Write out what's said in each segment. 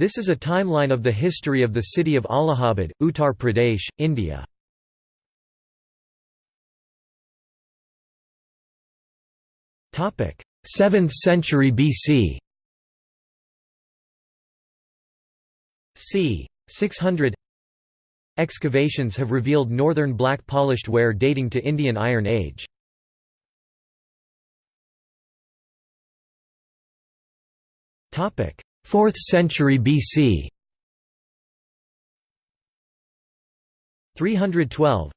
This is a timeline of the history of the city of Allahabad, Uttar Pradesh, India. Topic: 7th century BC. c. 600 Excavations have revealed northern black polished ware dating to Indian Iron Age. Topic: 4th century BC. 312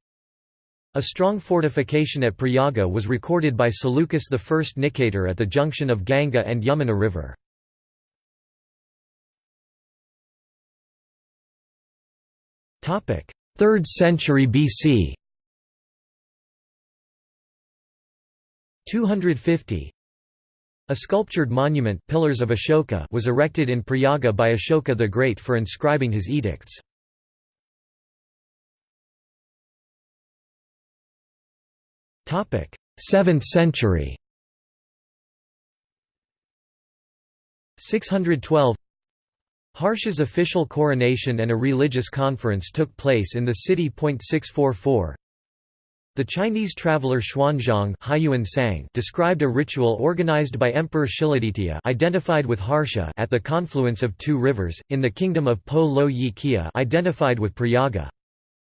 A strong fortification at Prayaga was recorded by Seleucus I Nicator at the junction of Ganga and Yamuna River. Topic: 3rd century BC. 250 A sculptured monument Pillars of Ashoka was erected in Prayaga by Ashoka the Great for inscribing his edicts. Topic: 7th century. 612 Harsha's official coronation and a religious conference took place in the city. 644 The Chinese traveller Xuanzang described a ritual organized by Emperor Shiladitya identified with Harsha at the confluence of two rivers, in the kingdom of Po Lo Yi Kia identified with Prayaga.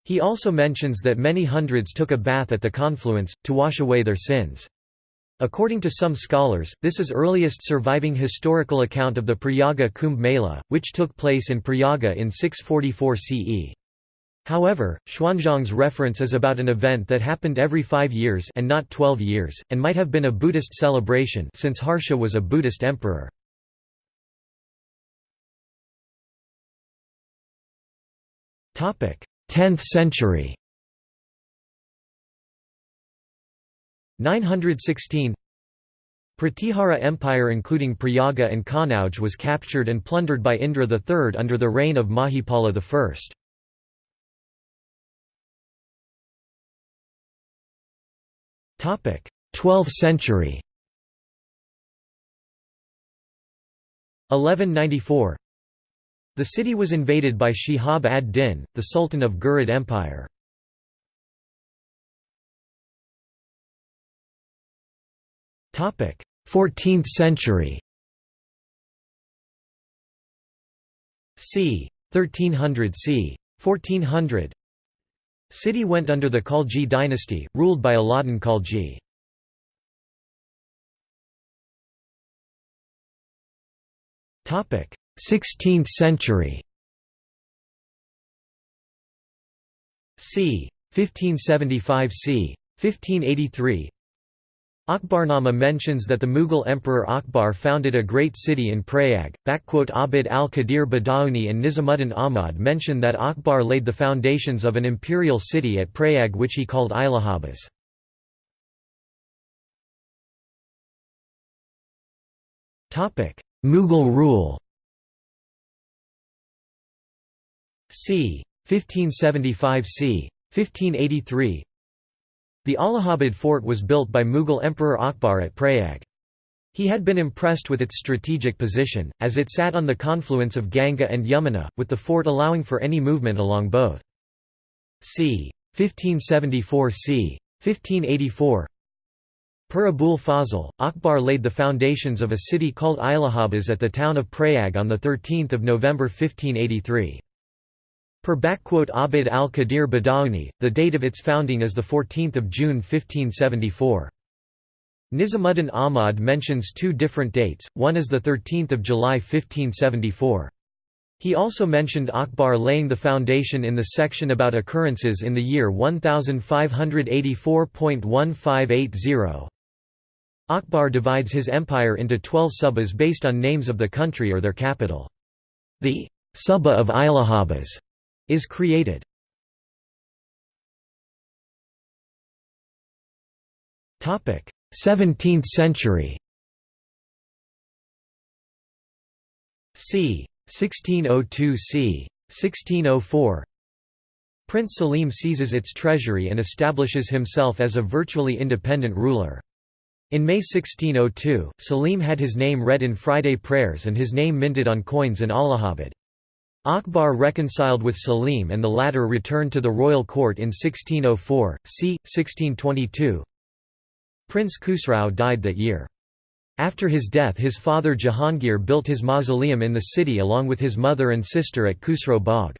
He also mentions that many hundreds took a bath at the confluence, to wash away their sins. According to some scholars, this is earliest surviving historical account of the Prayaga Kumbh Mela, which took place in Prayaga in 644 CE. However, Xuanzang's reference is about an event that happened every five years and not twelve years, and might have been a Buddhist celebration since Harsha was a Buddhist emperor. Topic: 10th century 916 Pratihara Empire including Prayaga and Kanauj was captured and plundered by Indra III under the reign of Mahipala I. 12th century. 1194. The city was invaded by Shihab ad-Din, the Sultan of Ghurid Empire. 14th century c. 1300 c. 1400 City went under the Khalji dynasty, ruled by Alauddin Khalji. Topic: 16th century. c. 1575 c. 1583 Akbarnama mentions that the Mughal Emperor Akbar founded a great city in Prayag. Abd al-Qadir Badauni and Nizamuddin Ahmad mention that Akbar laid the foundations of an imperial city at Prayag which he called Ilahabas. Mughal rule c. 1575 c. 1583 the Allahabad fort was built by Mughal Emperor Akbar at Prayag. He had been impressed with its strategic position, as it sat on the confluence of Ganga and Yamuna, with the fort allowing for any movement along both. c. 1574 c. 1584 Per Abul Fazl, Akbar laid the foundations of a city called Ilahabas at the town of Prayag on 13 November 1583. Per Abd al-Qadir Badauni, the date of its founding is 14 June 1574. Nizamuddin Ahmad mentions two different dates, one is 13 July 1574. He also mentioned Akbar laying the foundation in the section about occurrences in the year 1584.1580. Akbar divides his empire into twelve subas based on names of the country or their capital. The Suba of Ilahabas is created. Topic: 17th century. c. 1602 c. 1604 Prince Salim seizes its treasury and establishes himself as a virtually independent ruler. In May 1602, Salim had his name read in Friday prayers and his name minted on coins in Allahabad. Akbar reconciled with Salim and the latter returned to the royal court in 1604, c. 1622. Prince Khusrau died that year. After his death his father Jahangir built his mausoleum in the city along with his mother and sister at Khusro Bagh.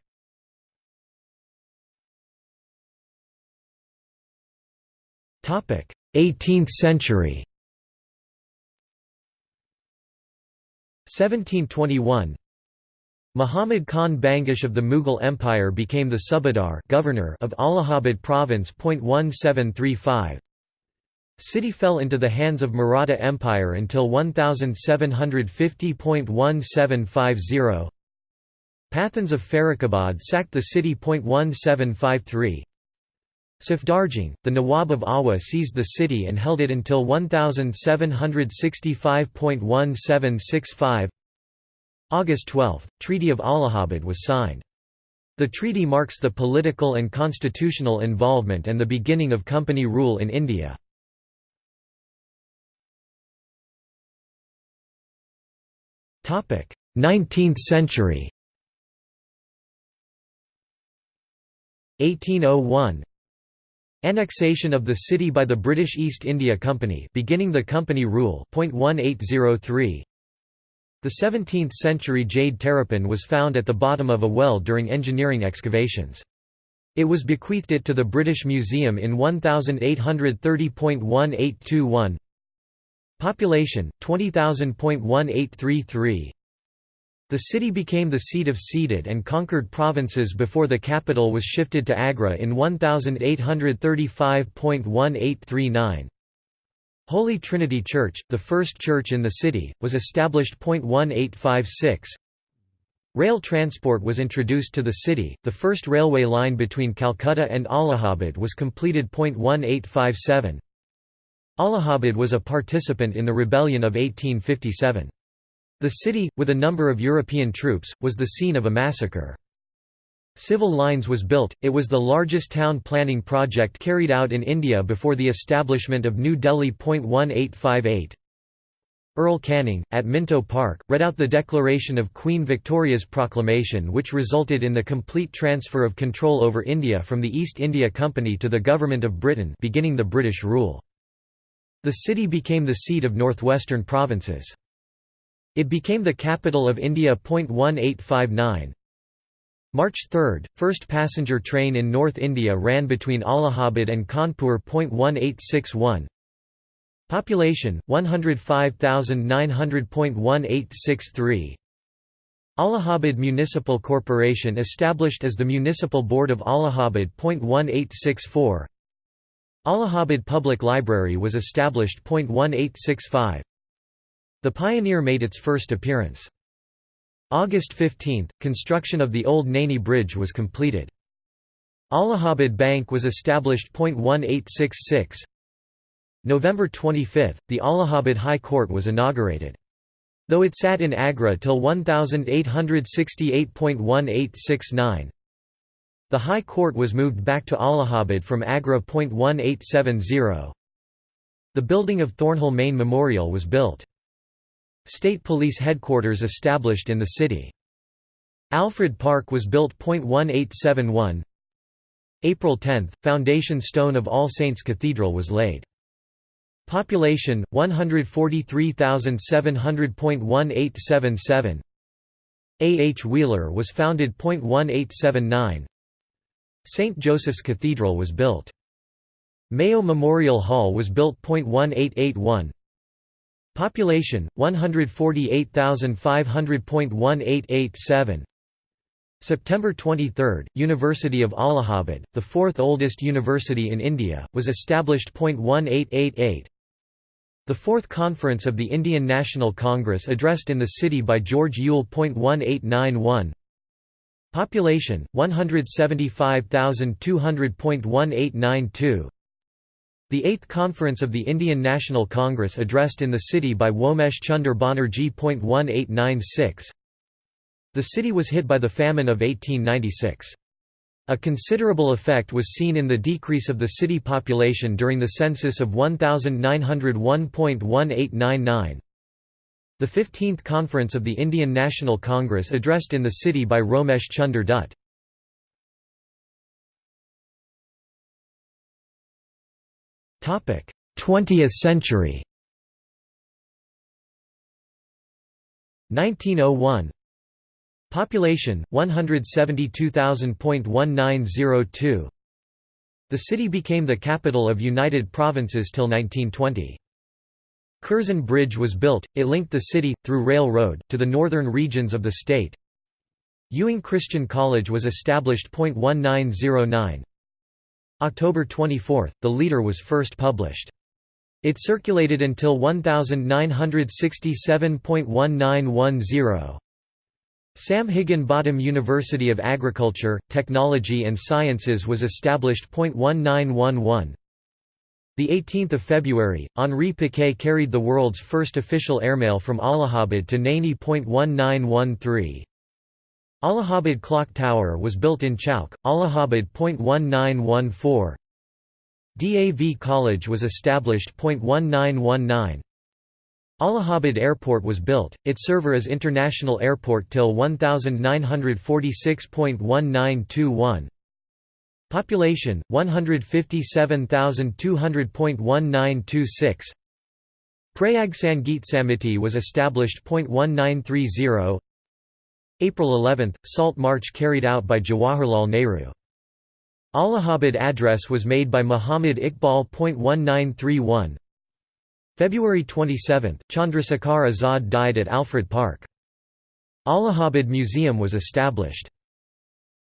18th century 1721 Muhammad Khan Bangash of the Mughal Empire became the Subadar governor of Allahabad province. 1735 City fell into the hands of Maratha Empire until 1750.1750 Pathans of Farrukhabad sacked the city. 1753 Safdarjung, the Nawab of Awadh seized the city and held it until 1765.1765 August 12, Treaty of Allahabad was signed. The treaty marks the political and constitutional involvement and the beginning of company rule in India. Topic: 19th century. 1801 Annexation of the city by the British East India Company beginning the company rule .1803 The 17th-century jade terrapin was found at the bottom of a well during engineering excavations. It was bequeathed it to the British Museum in 1830.1821 Population, 20,000.1833 the city became the seat of ceded and conquered provinces before the capital was shifted to Agra in 1835.1839. Holy Trinity Church, the first church in the city, was established. 1856. Rail transport was introduced to the city, the first railway line between Calcutta and Allahabad was completed. 1857. Allahabad was a participant in the rebellion of 1857. The city, with a number of European troops, was the scene of a massacre. Civil Lines was built, it was the largest town planning project carried out in India before the establishment of New Delhi. 1858. Earl Canning, at Minto Park, read out the declaration of Queen Victoria's proclamation which resulted in the complete transfer of control over India from the East India Company to the Government of Britain beginning the British rule. The city became the seat of northwestern provinces. It became the capital of India. 1859 March 3, first passenger train in North India ran between Allahabad and Kanpur. 1861 Population 105,900.1863 Allahabad Municipal Corporation established as the Municipal Board of Allahabad. 1864 Allahabad Public Library was established. 1865 the Pioneer made its first appearance. August 15, construction of the Old Naini Bridge was completed. Allahabad Bank was established. 1866 November 25, the Allahabad High Court was inaugurated. Though it sat in Agra till 1868.1869, the High Court was moved back to Allahabad from Agra. 1870. The building of Thornhill Mayne Memorial was built. State Police headquarters established in the city. Alfred Park was built. 1871 April 10, foundation stone of All Saints Cathedral was laid. Population 143,700.1877 A. H. Wheeler was founded. 1879 St. Joseph's Cathedral was built. Mayo Memorial Hall was built. 1881 Population 148,500.1887 September 23, University of Allahabad, the fourth oldest university in India, was established. 1888 The Fourth Conference of the Indian National Congress addressed in the city by George Yule. 1891 Population 175,200.1892 the Eighth Conference of the Indian National Congress addressed in the city by Womesh Chunder Banerjee. 1896 The city was hit by the famine of 1896. A considerable effect was seen in the decrease of the city population during the census of 1901.1899. The 15th Conference of the Indian National Congress addressed in the city by Romesh Chunder Dutt. 20th century. 1901 Population 172,000.1902 The city became the capital of United Provinces till 1920. Curzon Bridge was built, it linked the city, through railroad, to the northern regions of the state. Ewing Christian College was established. 1909 October 24, the leader was first published. It circulated until 1967.1910. Sam Higginbottom University of Agriculture, Technology and Sciences was established. 1911. The 18th of February, Henri Pequet carried the world's first official airmail from Allahabad to Naini. 1913. Allahabad Clock Tower was built in Chowk, Allahabad. 1914. DAV College was established. 1919. Allahabad Airport was built, its server as International Airport till 1946.1921. Population 157,200.1926. Prayag Sangeet Samiti was established. 1930. April 11, Salt March carried out by Jawaharlal Nehru. Allahabad address was made by Muhammad Iqbal. 1931. February 27, Chandrasekhar Azad died at Alfred Park. Allahabad Museum was established.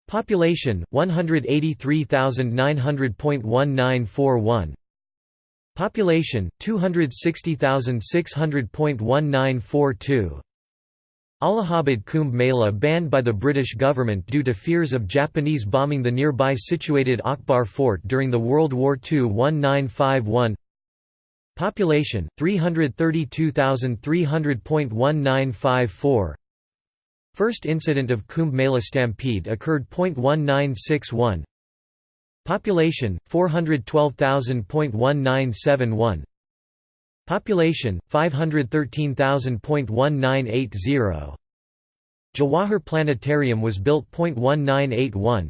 Population 183,900.1941. Population 260,600.1942. Allahabad Kumbh Mela banned by the British government due to fears of Japanese bombing the nearby situated Akbar Fort during the World War II 1951 Population 332,300.1954 First incident of Kumbh Mela stampede occurred. 1961 Population 412,000.1971 Population 513,000.1980 Jawahar Planetarium was built. 1981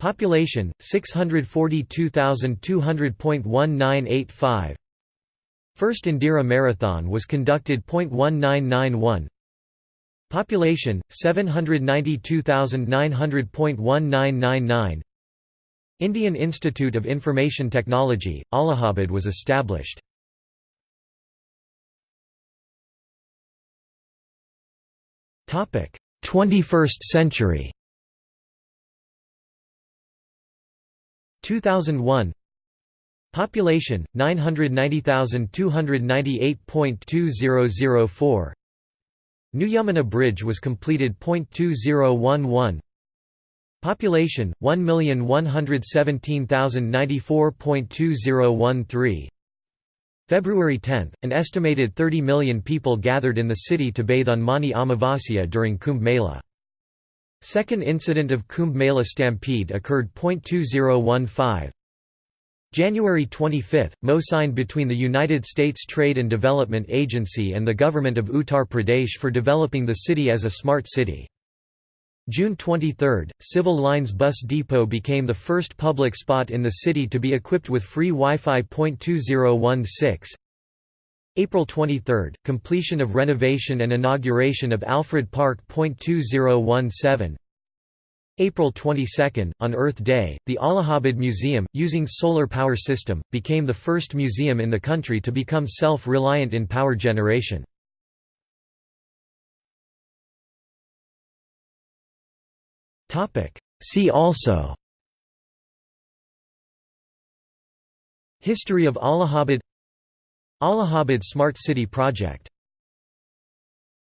Population 642,200.1985 First Indira Marathon was conducted. 1991 Population 792,900.1999 Indian Institute of Information Technology, Allahabad was established. 21st century. 2001 Population 990,298.2004 New Yamuna Bridge was completed. 2011 Population 1,117,094.2013 February 10, an estimated 30 million people gathered in the city to bathe on Mani Amavasya during Kumbh Mela. Second incident of Kumbh Mela stampede occurred. 2015 January 25, MO signed between the United States Trade and Development Agency and the government of Uttar Pradesh for developing the city as a smart city. June 23, Civil Lines Bus Depot became the first public spot in the city to be equipped with free Wi-Fi. 2016 April 23, completion of renovation and inauguration of Alfred Park. 2017 April 22, on Earth Day, the Allahabad Museum, using solar power system, became the first museum in the country to become self-reliant in power generation. See also. History of Allahabad. Allahabad Smart City Project